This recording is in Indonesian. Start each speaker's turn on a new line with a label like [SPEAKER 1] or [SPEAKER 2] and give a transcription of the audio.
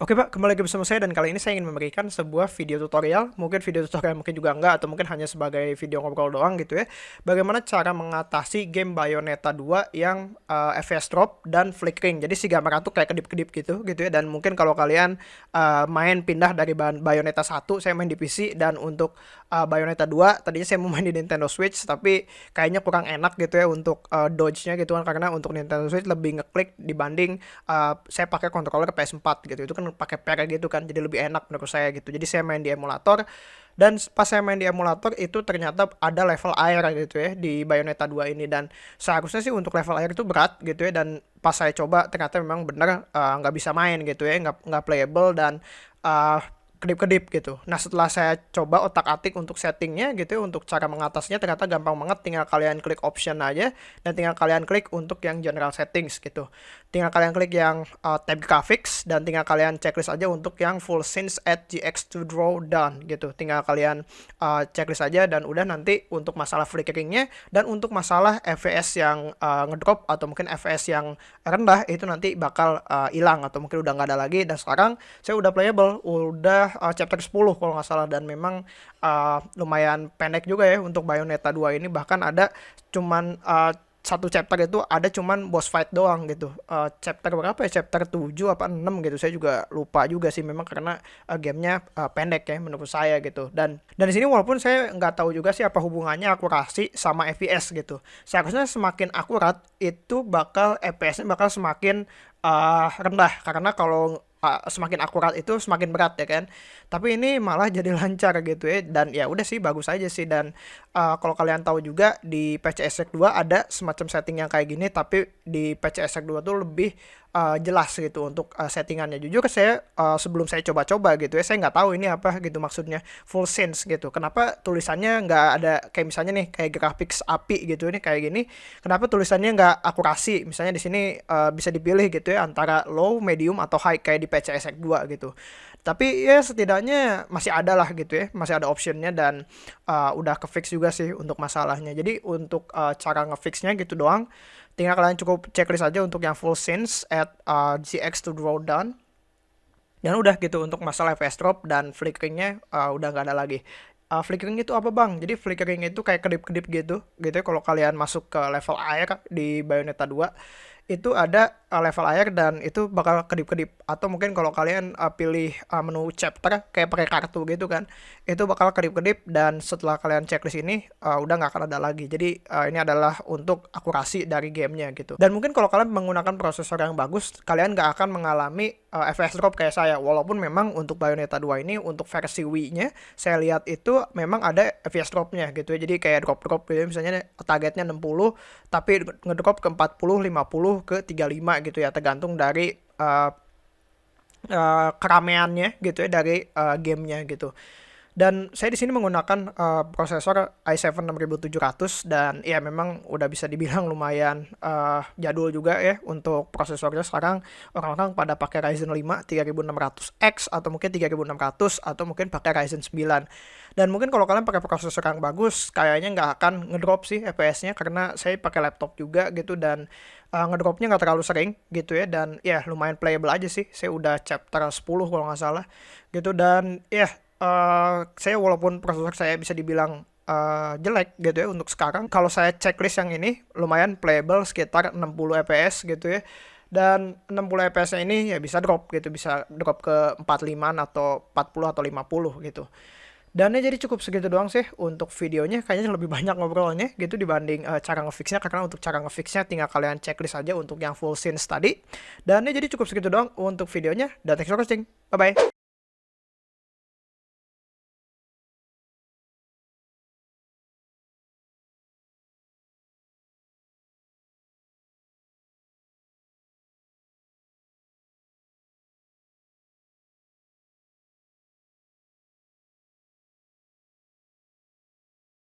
[SPEAKER 1] Oke Pak, kembali lagi bersama saya dan kali ini saya ingin memberikan sebuah video tutorial, mungkin video tutorial mungkin juga enggak atau mungkin hanya sebagai video ngobrol doang gitu ya. Bagaimana cara mengatasi game Bayonetta 2 yang uh, eh, FPS drop dan flickering. Jadi si gambar tuh kayak kedip-kedip gitu gitu ya dan mungkin kalau kalian uh, main pindah dari Bayonetta 1, saya main di PC dan untuk uh, Bayonetta 2 tadinya saya mau main di Nintendo Switch tapi kayaknya kurang enak gitu ya untuk uh, dodge-nya gitu kan karena untuk Nintendo Switch lebih ngeklik dibanding uh, saya pakai controller PS4 gitu. Itu kan pakai pair gitu kan jadi lebih enak menurut saya gitu. Jadi saya main di emulator dan pas saya main di emulator itu ternyata ada level air gitu ya di Bayonetta 2 ini. Dan seharusnya sih untuk level air itu berat gitu ya dan pas saya coba ternyata memang benar nggak uh, bisa main gitu ya nggak nggak playable dan uh, kedip-kedip gitu. Nah setelah saya coba otak-atik untuk settingnya gitu untuk cara mengatasnya ternyata gampang banget tinggal kalian klik option aja dan tinggal kalian klik untuk yang general settings gitu. Tinggal kalian klik yang uh, tab graphics dan tinggal kalian checklist aja untuk yang full scenes at GX to draw done gitu. Tinggal kalian uh, checklist aja dan udah nanti untuk masalah flickeringnya dan untuk masalah FPS yang uh, ngedrop atau mungkin FPS yang rendah itu nanti bakal hilang uh, atau mungkin udah nggak ada lagi dan sekarang saya udah playable udah uh, chapter 10 kalau nggak salah dan memang uh, lumayan pendek juga ya untuk Bayonetta 2 ini bahkan ada cuman uh, satu chapter itu ada cuman boss fight doang gitu. Uh, chapter berapa ya? Chapter 7 apa 6 gitu. Saya juga lupa juga sih memang karena uh, gamenya uh, pendek ya menurut saya gitu. Dan dan di sini walaupun saya nggak tahu juga sih apa hubungannya akurasi sama FPS gitu. Seharusnya semakin akurat itu bakal FPS-nya bakal semakin uh, rendah karena kalau semakin akurat itu semakin berat ya kan tapi ini malah jadi lancar gitu ya dan ya udah sih bagus aja sih dan uh, kalau kalian tahu juga di PCSX 2 ada semacam setting yang kayak gini tapi di PCSX 2 tuh lebih uh, jelas gitu untuk uh, settingannya. Jujur saya uh, sebelum saya coba-coba gitu ya, saya nggak tahu ini apa gitu maksudnya full sense gitu. Kenapa tulisannya nggak ada kayak misalnya nih kayak graphics api gitu ini kayak gini. Kenapa tulisannya nggak akurasi? Misalnya di sini uh, bisa dipilih gitu ya antara low, medium atau high kayak di PCSX 2 gitu. Tapi ya setidaknya masih ada lah gitu ya, masih ada optionnya dan uh, udah ke fix juga sih untuk masalahnya. Jadi untuk uh, cara ngefixnya gitu doang tinggal kalian cukup checklist aja untuk yang full scenes at uh, GX to draw down dan udah gitu untuk masalah FPS drop dan flickeringnya uh, udah nggak ada lagi uh, flickering itu apa bang? Jadi flickering itu kayak kedip-kedip gitu, gitu ya kalau kalian masuk ke level air di Bayonetta 2 itu ada uh, level air dan itu bakal kedip-kedip. Atau mungkin kalau kalian uh, pilih uh, menu chapter kayak pakai kartu gitu kan itu bakal kedip-kedip dan setelah kalian checklist ini uh, udah nggak akan ada lagi. Jadi uh, ini adalah untuk akurasi dari gamenya gitu. Dan mungkin kalau kalian menggunakan prosesor yang bagus kalian nggak akan mengalami uh, FPS drop kayak saya. Walaupun memang untuk Bayonetta 2 ini untuk versi Wii-nya saya lihat itu memang ada FPS drop-nya gitu ya. Jadi kayak drop-drop gitu misalnya targetnya 60 tapi ngedrop ke 40 50 ke 35 gitu ya tergantung dari uh, uh, keramaiannya gitu ya dari uh, gamenya gitu dan saya di sini menggunakan uh, prosesor i7 6700 dan ya memang udah bisa dibilang lumayan uh, jadul juga ya untuk prosesornya sekarang. Orang-orang pada pakai Ryzen 5 3600X atau mungkin 3600 atau mungkin pakai Ryzen 9 dan mungkin kalau kalian pakai prosesor yang bagus kayaknya nggak akan ngedrop sih FPS-nya karena saya pakai laptop juga gitu dan uh, ngedropnya nggak terlalu sering gitu ya. Dan ya lumayan playable aja sih. Saya udah chapter 10 kalau nggak salah gitu. Dan ya uh, saya walaupun prosesor saya bisa dibilang uh, jelek gitu ya untuk sekarang kalau saya checklist yang ini lumayan playable sekitar 60 fps gitu ya. Dan 60 fps ini ya bisa drop gitu bisa drop ke 45 atau 40 atau 50 gitu. Dan ya jadi cukup segitu doang sih untuk videonya kayaknya lebih banyak ngobrolnya gitu dibanding uh, cara ngefixnya karena untuk cara ngefixnya tinggal kalian checklist aja untuk yang full scenes tadi. Dan ya jadi cukup segitu doang untuk videonya dan thanks for watching. Bye bye